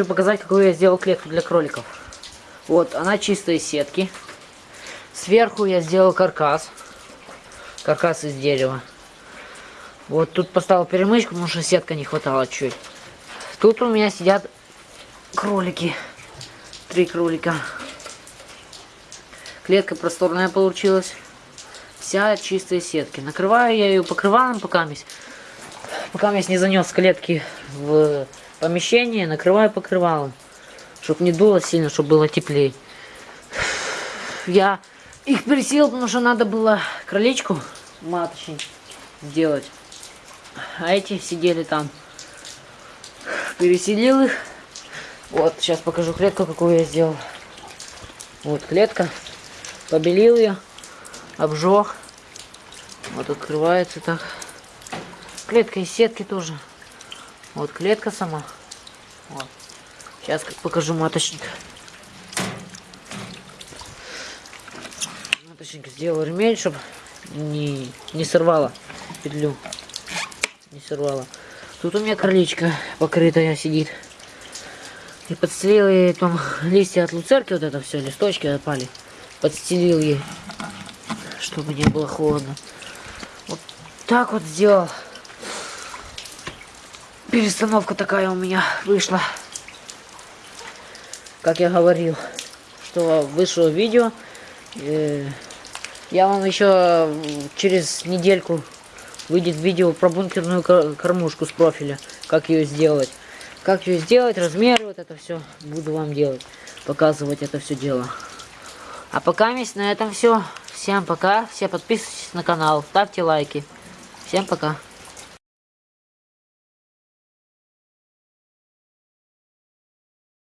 хочу показать, какую я сделал клетку для кроликов. Вот, она чистая из сетки. Сверху я сделал каркас. Каркас из дерева. Вот тут поставил перемычку, потому что сетка не хватало чуть. Тут у меня сидят кролики. Три кролика. Клетка просторная получилась. Вся чистая сетки. Накрываю я ее покрывалом пока месь. Пока месь не занес клетки в помещение, накрываю покрывалом. Чтоб не дуло сильно, чтобы было теплее. Я их пересел, потому что надо было кроличку маточник сделать. А эти сидели там. Переселил их. Вот, сейчас покажу клетку, какую я сделал. Вот клетка. Побелил ее. Обжег. Вот открывается так. Клетка из сетки тоже. Вот клетка сама. Вот. Сейчас покажу маточник. Маточник сделал ремень, чтобы не, не сорвала петлю. Не сорвала. Тут у меня кроличка покрытая сидит. И подстелил ей там листья от луцерки, вот это все, листочки отпали. Подстелил ей, чтобы не было холодно. Вот так вот сделал. Перестановка такая у меня вышла. Как я говорил, что вышло видео. Э, я вам еще через недельку выйдет видео про бункерную кормушку с профиля. Как ее сделать. Как ее сделать, размеры, вот это все буду вам делать. Показывать это все дело. А пока месть на этом все. Всем пока. Все подписывайтесь на канал, ставьте лайки. Всем пока.